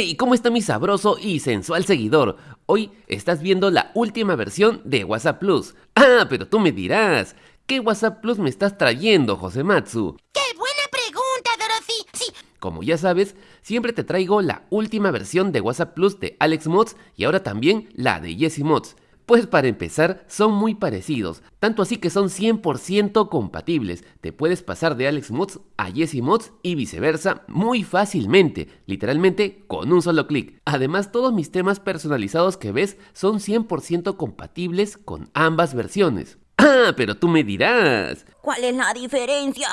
Hey, ¿cómo está mi sabroso y sensual seguidor? Hoy estás viendo la última versión de WhatsApp Plus. Ah, pero tú me dirás, ¿qué WhatsApp Plus me estás trayendo, José Matsu? ¡Qué buena pregunta, Dorothy! Sí, Como ya sabes, siempre te traigo la última versión de WhatsApp Plus de Alex Mods y ahora también la de Jesse Mods. Pues para empezar, son muy parecidos, tanto así que son 100% compatibles. Te puedes pasar de Alex Mods a Jesse Mods y viceversa muy fácilmente, literalmente con un solo clic. Además, todos mis temas personalizados que ves son 100% compatibles con ambas versiones. Ah, pero tú me dirás. ¿cuál es la diferencia?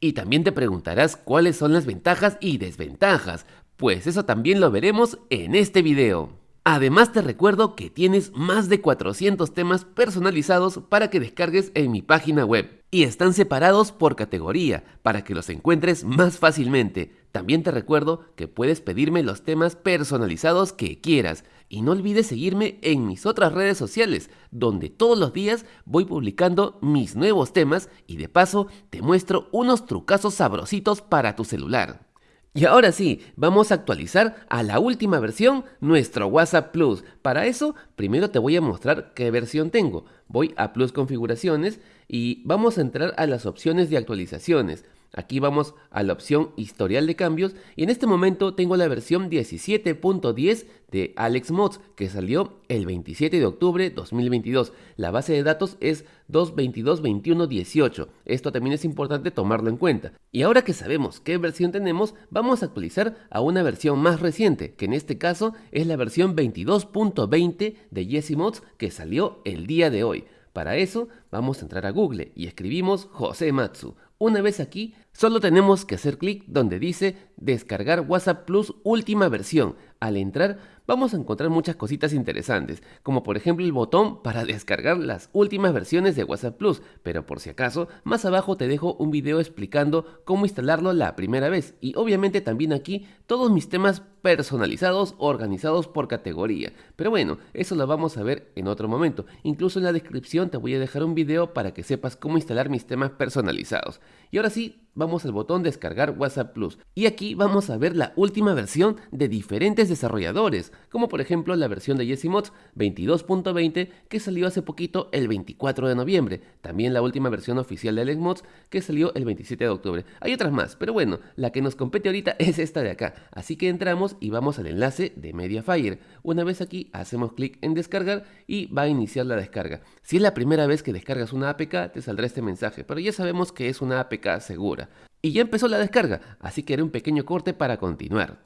Y también te preguntarás cuáles son las ventajas y desventajas, pues eso también lo veremos en este video. Además te recuerdo que tienes más de 400 temas personalizados para que descargues en mi página web y están separados por categoría para que los encuentres más fácilmente. También te recuerdo que puedes pedirme los temas personalizados que quieras y no olvides seguirme en mis otras redes sociales donde todos los días voy publicando mis nuevos temas y de paso te muestro unos trucazos sabrositos para tu celular. Y ahora sí, vamos a actualizar a la última versión nuestro WhatsApp Plus. Para eso, primero te voy a mostrar qué versión tengo. Voy a Plus Configuraciones y vamos a entrar a las opciones de actualizaciones. Aquí vamos a la opción historial de cambios y en este momento tengo la versión 17.10 de Alex Mods que salió el 27 de octubre 2022. La base de datos es 2222118. Esto también es importante tomarlo en cuenta. Y ahora que sabemos qué versión tenemos, vamos a actualizar a una versión más reciente, que en este caso es la versión 22.20 de Jesse Mods que salió el día de hoy. Para eso vamos a entrar a Google y escribimos José Matsu. Una vez aquí, solo tenemos que hacer clic donde dice descargar WhatsApp Plus última versión. Al entrar vamos a encontrar muchas cositas interesantes, como por ejemplo el botón para descargar las últimas versiones de WhatsApp Plus, pero por si acaso, más abajo te dejo un video explicando cómo instalarlo la primera vez y obviamente también aquí todos mis temas personalizados organizados por categoría. Pero bueno, eso lo vamos a ver en otro momento. Incluso en la descripción te voy a dejar un video para que sepas cómo instalar mis temas personalizados. Y ahora sí, vamos al botón descargar WhatsApp Plus. Y aquí vamos a ver la última versión de diferentes desarrolladores, como por ejemplo la versión de Jesse Mods 22.20 que salió hace poquito el 24 de noviembre. También la última versión oficial de Alex Mods que salió el 27 de octubre. Hay otras más, pero bueno, la que nos compete ahorita es esta de acá. Así que entramos y vamos al enlace de Mediafire. Una vez aquí hacemos clic en descargar y va a iniciar la descarga. Si es la primera vez que descargas una APK te saldrá este mensaje, pero ya sabemos que es una APK segura. Y ya empezó la descarga, así que haré un pequeño corte para continuar.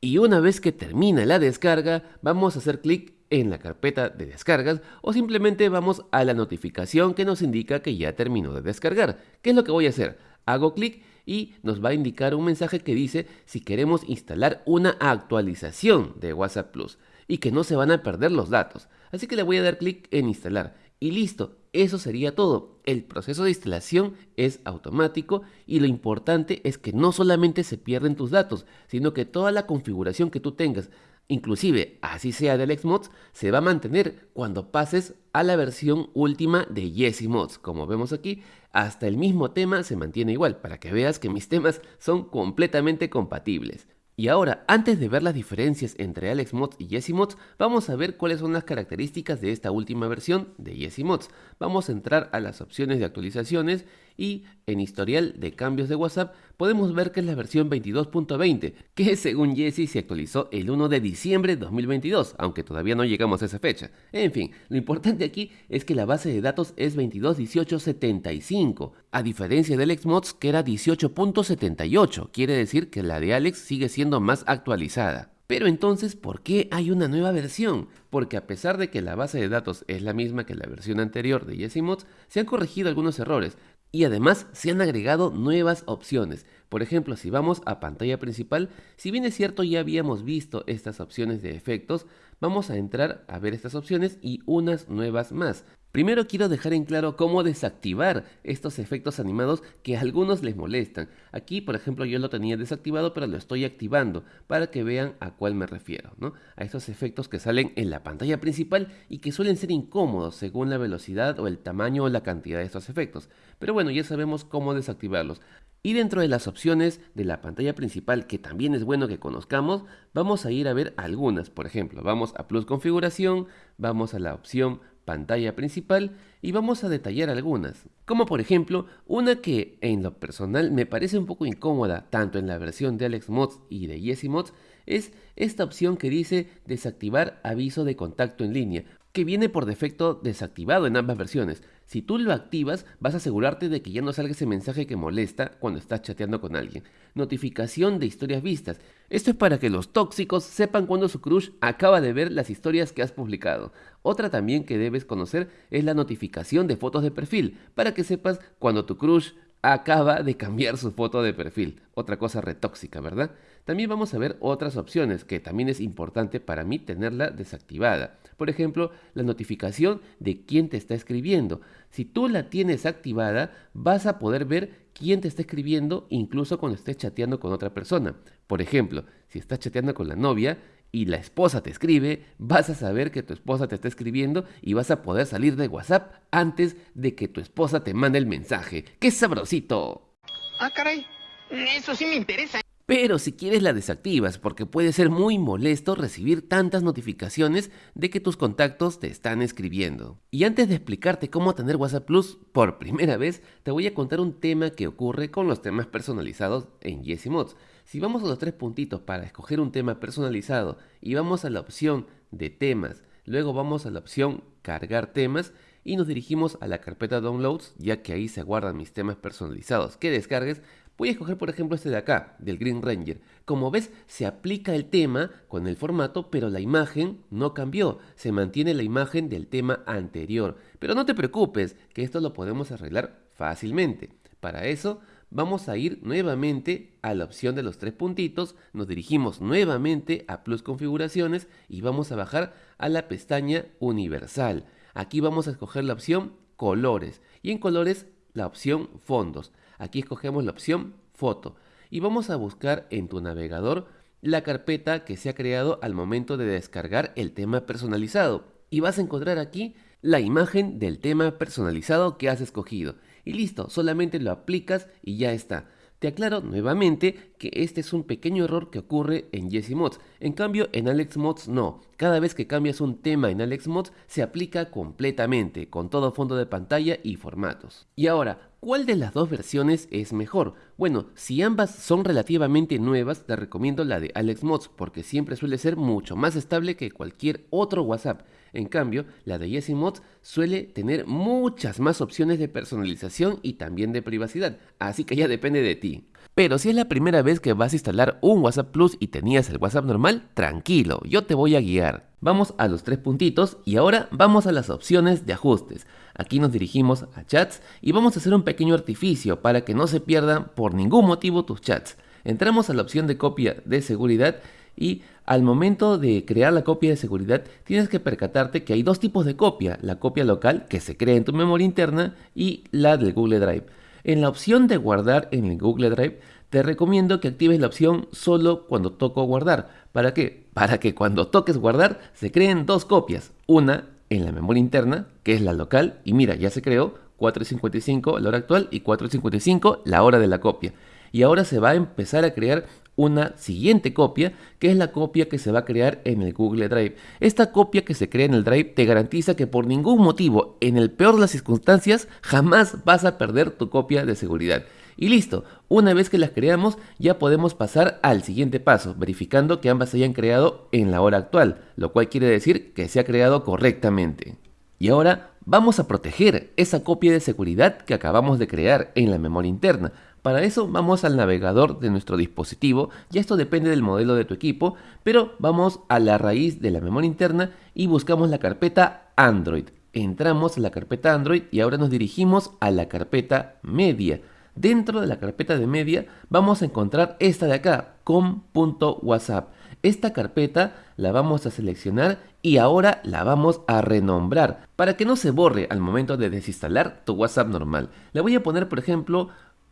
Y una vez que termine la descarga, vamos a hacer clic en la carpeta de descargas o simplemente vamos a la notificación que nos indica que ya terminó de descargar. ¿Qué es lo que voy a hacer? Hago clic y nos va a indicar un mensaje que dice si queremos instalar una actualización de WhatsApp Plus y que no se van a perder los datos. Así que le voy a dar clic en instalar y listo, eso sería todo. El proceso de instalación es automático y lo importante es que no solamente se pierden tus datos, sino que toda la configuración que tú tengas, inclusive así sea del Xmods, se va a mantener cuando pases a la versión última de Jesse Mods. Como vemos aquí, hasta el mismo tema se mantiene igual, para que veas que mis temas son completamente compatibles. Y ahora, antes de ver las diferencias entre Alex Mods y Jesse Mods, vamos a ver cuáles son las características de esta última versión de Jesse Mods. Vamos a entrar a las opciones de actualizaciones y en historial de cambios de WhatsApp podemos ver que es la versión 22.20, que según Jesse se actualizó el 1 de diciembre de 2022, aunque todavía no llegamos a esa fecha. En fin, lo importante aquí es que la base de datos es 221875, a diferencia del Xmods que era 18.78, quiere decir que la de Alex sigue siendo más actualizada. Pero entonces, ¿por qué hay una nueva versión? Porque a pesar de que la base de datos es la misma que la versión anterior de Jesse Mods, se han corregido algunos errores, y además se han agregado nuevas opciones. Por ejemplo, si vamos a pantalla principal, si bien es cierto ya habíamos visto estas opciones de efectos, vamos a entrar a ver estas opciones y unas nuevas más. Primero quiero dejar en claro cómo desactivar estos efectos animados que a algunos les molestan. Aquí, por ejemplo, yo lo tenía desactivado, pero lo estoy activando para que vean a cuál me refiero, ¿no? A estos efectos que salen en la pantalla principal y que suelen ser incómodos según la velocidad o el tamaño o la cantidad de estos efectos. Pero bueno, ya sabemos cómo desactivarlos. Y dentro de las opciones de la pantalla principal, que también es bueno que conozcamos, vamos a ir a ver algunas. Por ejemplo, vamos a Plus Configuración, vamos a la opción pantalla principal y vamos a detallar algunas, como por ejemplo una que en lo personal me parece un poco incómoda tanto en la versión de Alex Mods y de Yesi Mods es esta opción que dice desactivar aviso de contacto en línea que viene por defecto desactivado en ambas versiones. Si tú lo activas, vas a asegurarte de que ya no salga ese mensaje que molesta cuando estás chateando con alguien. Notificación de historias vistas. Esto es para que los tóxicos sepan cuando su crush acaba de ver las historias que has publicado. Otra también que debes conocer es la notificación de fotos de perfil, para que sepas cuando tu crush acaba de cambiar su foto de perfil. Otra cosa retóxica, ¿verdad? También vamos a ver otras opciones que también es importante para mí tenerla desactivada. Por ejemplo, la notificación de quién te está escribiendo. Si tú la tienes activada, vas a poder ver quién te está escribiendo incluso cuando estés chateando con otra persona. Por ejemplo, si estás chateando con la novia, y la esposa te escribe, vas a saber que tu esposa te está escribiendo y vas a poder salir de WhatsApp antes de que tu esposa te mande el mensaje. ¡Qué sabrosito! Ah, caray, eso sí me interesa. Pero si quieres la desactivas porque puede ser muy molesto recibir tantas notificaciones de que tus contactos te están escribiendo. Y antes de explicarte cómo tener WhatsApp Plus por primera vez, te voy a contar un tema que ocurre con los temas personalizados en Yesi Mods. Si vamos a los tres puntitos para escoger un tema personalizado y vamos a la opción de temas, luego vamos a la opción cargar temas y nos dirigimos a la carpeta downloads ya que ahí se guardan mis temas personalizados que descargues Voy a escoger por ejemplo este de acá, del Green Ranger. Como ves, se aplica el tema con el formato, pero la imagen no cambió. Se mantiene la imagen del tema anterior. Pero no te preocupes, que esto lo podemos arreglar fácilmente. Para eso, vamos a ir nuevamente a la opción de los tres puntitos, nos dirigimos nuevamente a Plus Configuraciones y vamos a bajar a la pestaña Universal. Aquí vamos a escoger la opción Colores y en Colores la opción Fondos. Aquí escogemos la opción Foto y vamos a buscar en tu navegador la carpeta que se ha creado al momento de descargar el tema personalizado y vas a encontrar aquí la imagen del tema personalizado que has escogido. Y listo, solamente lo aplicas y ya está. Te aclaro nuevamente que este es un pequeño error que ocurre en Jesse Mods. En cambio, en Alex Mods no. Cada vez que cambias un tema en Alex Mods se aplica completamente, con todo fondo de pantalla y formatos. Y ahora, ¿cuál de las dos versiones es mejor? Bueno, si ambas son relativamente nuevas, te recomiendo la de Alex Mods porque siempre suele ser mucho más estable que cualquier otro WhatsApp. En cambio, la de Yesi Mods suele tener muchas más opciones de personalización y también de privacidad, así que ya depende de ti. Pero si es la primera vez que vas a instalar un WhatsApp Plus y tenías el WhatsApp normal, tranquilo, yo te voy a guiar. Vamos a los tres puntitos y ahora vamos a las opciones de ajustes. Aquí nos dirigimos a chats y vamos a hacer un pequeño artificio para que no se pierdan por ningún motivo tus chats. Entramos a la opción de copia de seguridad y al momento de crear la copia de seguridad tienes que percatarte que hay dos tipos de copia, la copia local que se crea en tu memoria interna y la del Google Drive. En la opción de guardar en el Google Drive te recomiendo que actives la opción solo cuando toco guardar. ¿Para qué? Para que cuando toques guardar se creen dos copias, una en la memoria interna, que es la local, y mira, ya se creó 4.55 la hora actual y 4.55 la hora de la copia. Y ahora se va a empezar a crear una siguiente copia, que es la copia que se va a crear en el Google Drive. Esta copia que se crea en el Drive te garantiza que por ningún motivo, en el peor de las circunstancias, jamás vas a perder tu copia de seguridad. Y listo, una vez que las creamos ya podemos pasar al siguiente paso, verificando que ambas se hayan creado en la hora actual, lo cual quiere decir que se ha creado correctamente. Y ahora vamos a proteger esa copia de seguridad que acabamos de crear en la memoria interna. Para eso vamos al navegador de nuestro dispositivo, y esto depende del modelo de tu equipo, pero vamos a la raíz de la memoria interna y buscamos la carpeta Android. Entramos en la carpeta Android y ahora nos dirigimos a la carpeta Media. Dentro de la carpeta de media vamos a encontrar esta de acá, com.whatsapp. Esta carpeta la vamos a seleccionar y ahora la vamos a renombrar para que no se borre al momento de desinstalar tu WhatsApp normal. Le voy a poner por ejemplo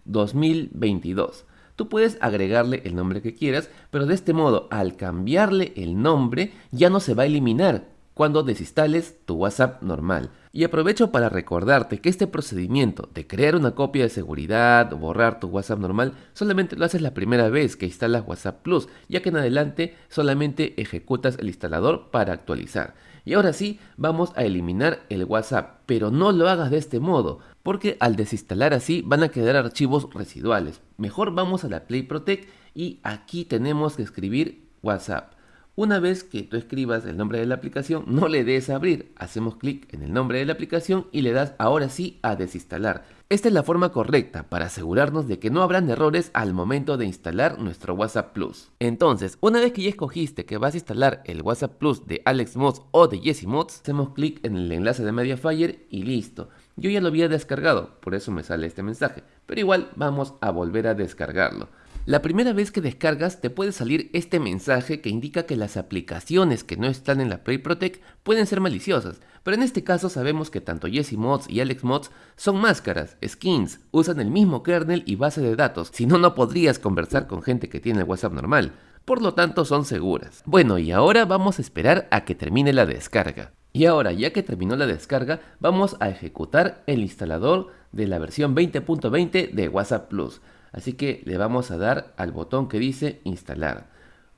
2022. Tú puedes agregarle el nombre que quieras, pero de este modo al cambiarle el nombre ya no se va a eliminar cuando desinstales tu WhatsApp normal. Y aprovecho para recordarte que este procedimiento de crear una copia de seguridad o borrar tu WhatsApp normal solamente lo haces la primera vez que instalas WhatsApp Plus, ya que en adelante solamente ejecutas el instalador para actualizar. Y ahora sí, vamos a eliminar el WhatsApp, pero no lo hagas de este modo, porque al desinstalar así van a quedar archivos residuales. Mejor vamos a la Play Protect y aquí tenemos que escribir WhatsApp. Una vez que tú escribas el nombre de la aplicación, no le des a abrir. Hacemos clic en el nombre de la aplicación y le das ahora sí a desinstalar. Esta es la forma correcta para asegurarnos de que no habrán errores al momento de instalar nuestro WhatsApp Plus. Entonces, una vez que ya escogiste que vas a instalar el WhatsApp Plus de Alex Mods o de Jesse Mods, hacemos clic en el enlace de Mediafire y listo. Yo ya lo había descargado, por eso me sale este mensaje, pero igual vamos a volver a descargarlo. La primera vez que descargas te puede salir este mensaje que indica que las aplicaciones que no están en la Play Protect pueden ser maliciosas, pero en este caso sabemos que tanto Jesse Mods y Alex Mods son máscaras, skins, usan el mismo kernel y base de datos, si no no podrías conversar con gente que tiene el WhatsApp normal, por lo tanto son seguras. Bueno y ahora vamos a esperar a que termine la descarga. Y ahora, ya que terminó la descarga, vamos a ejecutar el instalador de la versión 20.20 de WhatsApp Plus. Así que le vamos a dar al botón que dice instalar.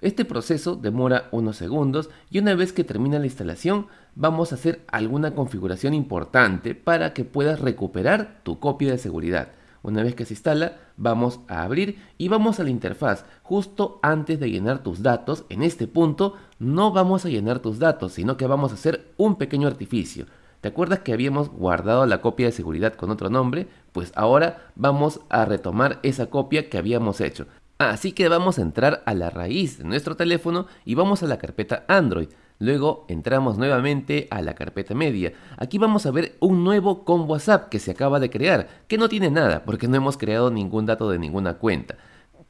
Este proceso demora unos segundos y una vez que termina la instalación vamos a hacer alguna configuración importante para que puedas recuperar tu copia de seguridad. Una vez que se instala, vamos a abrir y vamos a la interfaz. Justo antes de llenar tus datos, en este punto no vamos a llenar tus datos, sino que vamos a hacer un pequeño artificio. ¿Te acuerdas que habíamos guardado la copia de seguridad con otro nombre? Pues ahora vamos a retomar esa copia que habíamos hecho. Así que vamos a entrar a la raíz de nuestro teléfono y vamos a la carpeta Android. Luego entramos nuevamente a la carpeta media. Aquí vamos a ver un nuevo con WhatsApp que se acaba de crear, que no tiene nada porque no hemos creado ningún dato de ninguna cuenta.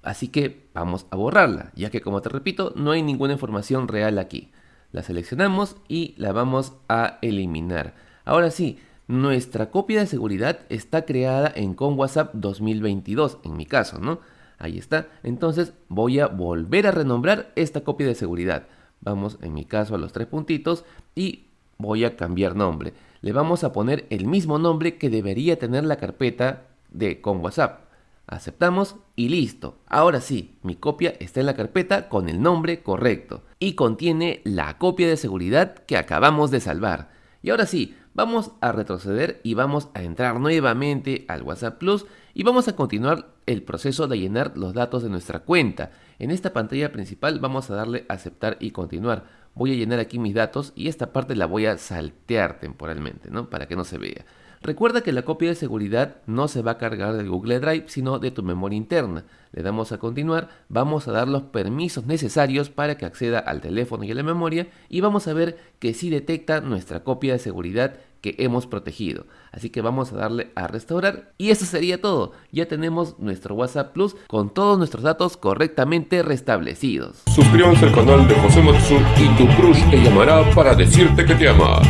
Así que vamos a borrarla, ya que como te repito, no hay ninguna información real aquí la seleccionamos y la vamos a eliminar. Ahora sí, nuestra copia de seguridad está creada en con WhatsApp 2022, en mi caso, ¿no? Ahí está. Entonces voy a volver a renombrar esta copia de seguridad. Vamos, en mi caso, a los tres puntitos y voy a cambiar nombre. Le vamos a poner el mismo nombre que debería tener la carpeta de con WhatsApp. Aceptamos y listo. Ahora sí, mi copia está en la carpeta con el nombre correcto y contiene la copia de seguridad que acabamos de salvar. Y ahora sí, vamos a retroceder y vamos a entrar nuevamente al WhatsApp Plus y vamos a continuar el proceso de llenar los datos de nuestra cuenta. En esta pantalla principal vamos a darle aceptar y continuar. Voy a llenar aquí mis datos y esta parte la voy a saltear temporalmente, ¿no? Para que no se vea. Recuerda que la copia de seguridad no se va a cargar del Google Drive, sino de tu memoria interna. Le damos a continuar, vamos a dar los permisos necesarios para que acceda al teléfono y a la memoria y vamos a ver que sí detecta nuestra copia de seguridad que hemos protegido. Así que vamos a darle a restaurar y eso sería todo. Ya tenemos nuestro WhatsApp Plus con todos nuestros datos correctamente restablecidos. Suscríbanse al canal de José Matsu y tu crush te llamará para decirte que te ama.